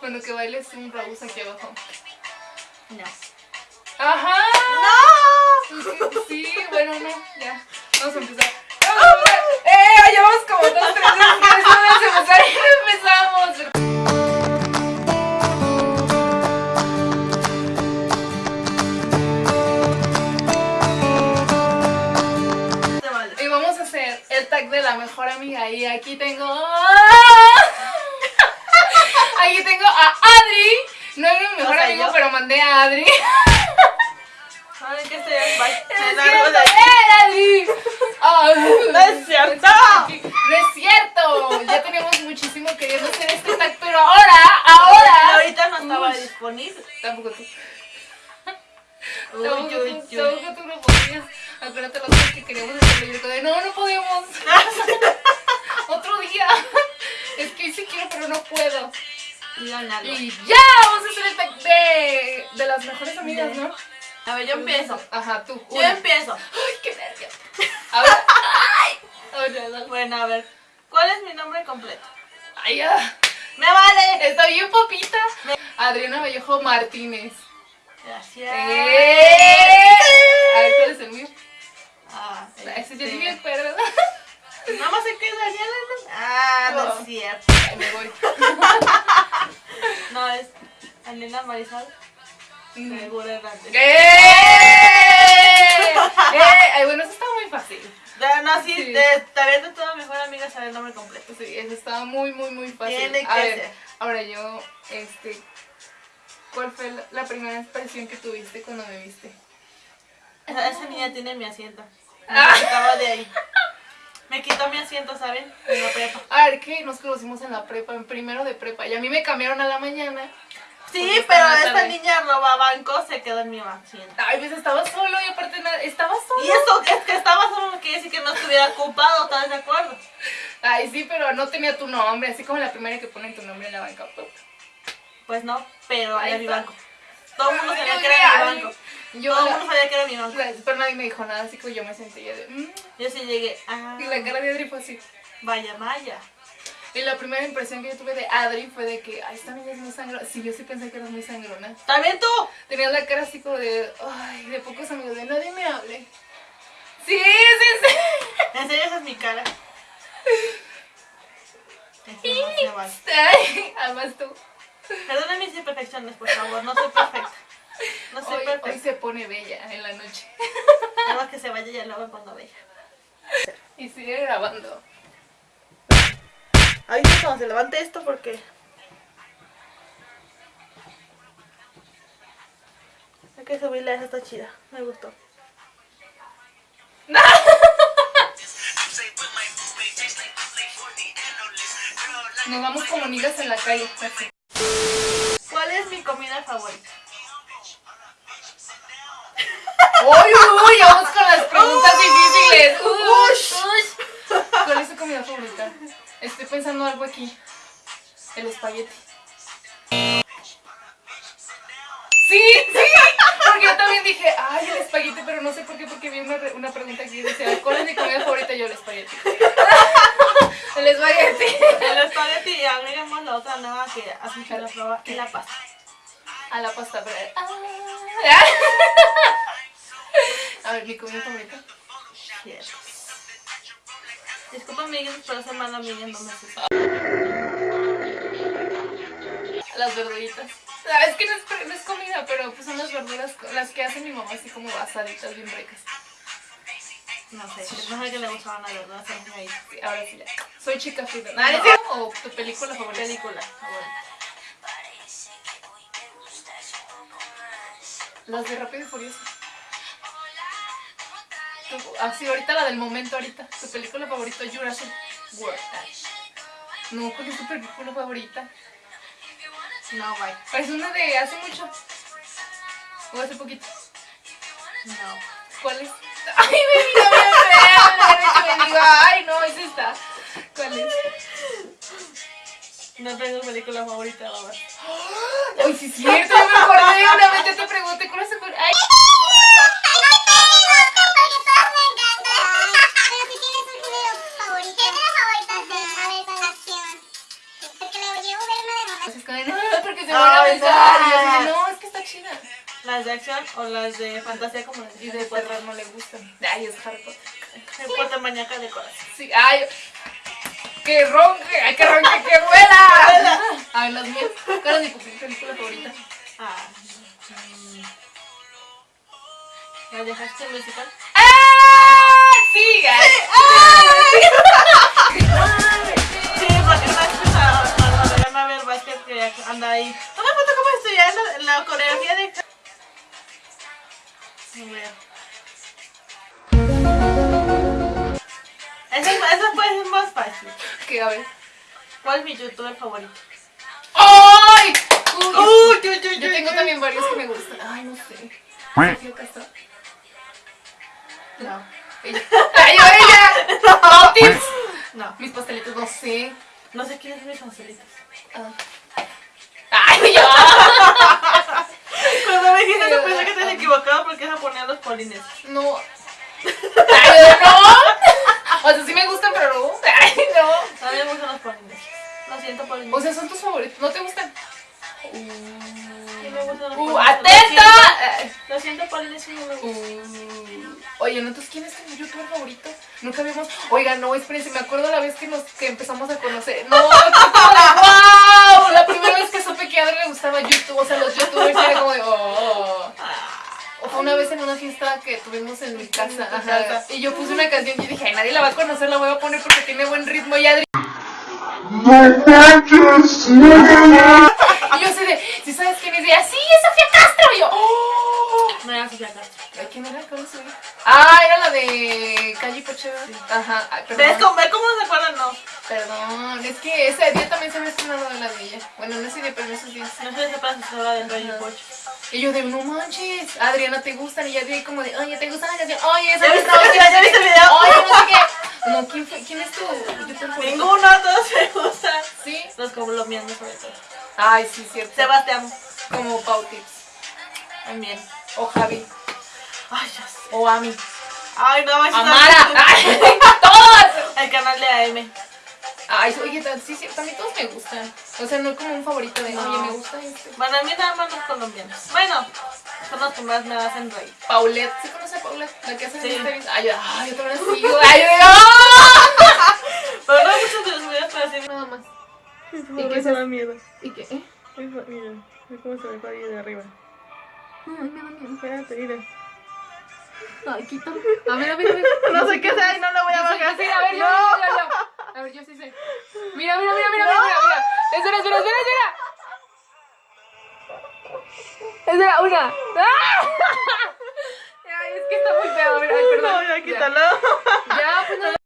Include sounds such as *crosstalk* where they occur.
Bueno, que bailes un Raúl aquí abajo. No. ¡Ajá! ¡No! Sí, bueno, no, ya. Vamos a empezar. ¡Vamos a empezar! ¡Eh! Llevamos como dos, tres veces vamos a empezar y empezamos. Te vale. Y vamos a hacer el tag de la mejor amiga. Y aquí tengo. Aquí tengo a Adri. No es mi mejor O sea, amigo, yo. pero mandé a Adri. Largo cierto, de aquí. ¡eh, Adri! Ah, ¡No es cierto! No es cierto. Ya teníamos muchísimo queriendo hacer este tag, pero ahora, ahora. ahorita no estaba Uy. disponible. Tampoco tú. Uy, Tampoco tú, tampoco tú no podías. Acuérdate los que queríamos hacerlo. Y yo de, no, no podemos. *laughs* Otro día. Es que sí quiero, pero no puedo. Y ya, vamos a hacer el tag de, de las mejores amigas, ¿no? A ver, yo empiezo. Ajá, tú. Yo una. empiezo. Ay, qué nervios. A ver. Ay. Bueno, a ver. ¿Cuál es mi nombre completo? Ay, ya. ¡Me vale! Está bien, papita. Adriana Vallejo Martínez. Gracias. ¡Eh! A ver, ¿cuál es el mío? Ah, Ese yo ni me acuerdo. Nada más sé que es Daniela. Ah, no es cierto. Me voy. Daniela Marisol. Mm. Seguro Hernández. ¡Eh! *laughs* ¡Eh! Ay, bueno, eso estaba muy fácil. Ya, No, sí, Sí. de- también de toda mejor amiga sabe el nombre completo. Sí, eso estaba muy, muy, muy fácil. Tiene A que ver, ser. ahora yo, este, ¿cuál fue la, la primera expresión que tuviste cuando me viste? Esa, esa niña tiene mi asiento. *laughs* Me Ah. quitaba de ahí. Me quitó mi asiento, ¿saben? En la prepa. A ver, que nos conocimos en la prepa, en primero de prepa, y a mí me cambiaron a la mañana. Sí, pero esta niña roba banco, se quedó en mi asiento. Ay, pues estaba solo y aparte nada, estaba solo. Y esto es que estaba solo no quiere decir que no estuviera ocupado, ¿estás de acuerdo? Ay, sí, pero no tenía tu nombre, así como la primera que ponen tu nombre en la banca. Pues no, pero Ahí era mi banco. Todo el mundo sabía que era mi banco. Yo, Todo el mundo sabía que era mi banco. pero nadie me dijo nada, así que yo me sentí ya de... mm, Yo sí llegué, ah, y la cara de Adri fue así. vaya, vaya. Y la primera impresión que yo tuve de Adri fue de que, ay, esta niña es muy sangrona. Sí, yo sí pensé que era muy sangrona. También tú. Tenía la cara así como de, ay, de pocos amigos, de nadie me hable. Sí, sí, sí. En serio, esa es mi cara. *laughs* Además tú. Perdóname mis imperfecciones, por favor. No soy perfecta. No soy Hoy, hoy perfecta. se pone bella en la noche. *laughs* Nada más que se vaya y ya lo me pongo bella. Y sigue grabando. Ay, cuando se levante esto porque... Hay que subirle esa está chida. Me gustó. *laughs* Nos vamos como nigas en la calle. ¿Cuál es mi comida favorita? ¡Uy, uy! Vamos con las preguntas difíciles. Uy. ¿Cuál es tu comida favorita? *laughs* Estoy pensando algo aquí. El espagueti. Sí, sí, porque yo también dije, ay, el espagueti, pero no sé por qué, porque vi una, una pregunta aquí decía, ¿cuál es mi comida favorita? Yo, el espagueti. *laughs* El espagueti. El espagueti y agregamos la otra nueva que hace mucho la prueba y la pasta. A la pasta, pero... ah. *laughs* A ver, mi comida favorita. Yes. Disculpa, amigues, pero esa mala amiga no me asusta. Las verduritas. Ah, Es que no es, no es comida, pero pues son las verduras las que hace mi mamá así como asaditas bien ricas. No sé, no sé que le gustaban la verdad, se me ahí. Sí, ahora sí ya. Soy chica fina. ¿No es? ¿O tu película favorita? Película favorita. Las de Rápido y Furioso. Así, ahorita la del momento, ahorita. Tu película favorita, Jurassic World. No, ¿cuál es tu película favorita? No, guay. Es una de hace mucho. O hace poquito. No. ¿Cuál es? *laughs* Ay, me mira. Me diga, ay, no, es esta. ¿Cuál es? No tengo película favorita, la. *gasps* Ay, sí, es cierto, yo me acordé. Una vez te pregunté, ¿cuál es tu Ay, no, porque se van a besar. Y yo no. es que está chida. ¿Las de acción o las de fantasía como las Y de terror no le gustan. Ay, es Harry Potter. Harry Potter maníaca de corazón. Sí, ay. Que ronque, ay, que ronque, que vuela. Ay, las mías. ¿Cuál es mi película favorita? Ah. mm. ¿La dejaste en musical? ¡Ah! Sí, ay. Sí, vez que estaba- anda ahí. Toma foto como estudiando la coreografía de. A ver. Esa, esa puede ser más fácil. Que a ver. ¿Cuál es mi youtuber favorito? ¡Ay! Uy, Uy, uy, uy, yo uy, tengo también varios que me gustan. Ay, no sé. Sofía Castro. No. Ella. ¡Ay, yo, ella! *laughs* ¡No, tips! No. Mis pastelitos, no sé. No sé quién es mis pastelitos. Ah. ¡Ay, ya! Cuando me dijiste eso pensé que te habías equivocado porque esa ponía los polines. No. ¡Ay, no! O sea, sí me gustan, pero no. ¡Ay, no! A mí me gustan los polines. Lo siento, polines. O sea, son tus favoritos. ¿No te gustan? sí me gustan los ¡Uh, polines. atenta! Lo siento, polines, sí no me gustan. Uh, ¿no? entonces quién es tu youtuber favorito? Nunca vimos. Oiga, no, espérense, me acuerdo la vez que empezamos a conocer. No, *laughs* wow. La primera vez que supe que a Adri le gustaba YouTube, o sea, los youtubers era como de oh. O fue una vez en una fiesta que tuvimos en mi casa, ajá, y yo puse una canción y dije, ay, nadie la va a conocer, la voy a poner porque tiene buen ritmo y Adri. Y yo así de, si sabes quién es? Y ella, sí, es Sofía Castro. Y yo, oh. No era Sofía Castro. Ay, ¿Quién era? ¿Cuál es su- Ah, era la de Calle Pocheva. Ajá, ay, ¿Ves perdón. cómo, ¿Ves cómo se acuerdan? No. Perdón, es que ese día también se me estrenado de la de ella. Bueno, no sé de pero esos días. No sé si se habla del Ajá. Pocho. Y yo de, no manches, Adriana, ¿te gustan? Y ya de como de, oye, ¿te gusta la canción? Oye, esa ¿Ya viste el video? ¿Ya viste el video? Oye, no sé qué. No, ¿quién, fue? ¿quién es tu? Ninguno, todos me gustan. ¿Sí? Los colombianos sobre todo. Ay, sí, cierto. Sebastián. Como Pau Tips. También. O Javi. O Ami. Ay, no, eso Amara. Ay, *laughs* todas. El canal de AM. Ay, oye, sí, sí, también todos me gustan. O sea, no como un favorito de, No. oye, me gusta este. Bueno, a mí nada más los colombianos. Bueno, son los que más me hacen reír. Paulette, ¿se conoce a Paulette? La que hace Sí. Mister Ay, yo, ay, yo también la sigo. *laughs* Ay, yo. *laughs* Pero no muchos de los videos para decir. Nada más. ¿Y qué se da miedo? ¿Y qué? ¿Eh? Mira, mira cómo se ve para de arriba. Ay, me da miedo. Espérate, mira. Ay, quítalo. A ver, a ver, a ver. *laughs* No sé qué sea y no lo voy a bajar. a ver, yo, yo, yo, yo. A ver, yo sí sé. Mira, mira, mira, mira, mira, mira, mira. Espera, espera, espera, espera. Espera, una. ¡Ah! *laughs* Ay, es que está muy feo. A ver, ay, perdón. No, ya quítalo. Ya, pues no.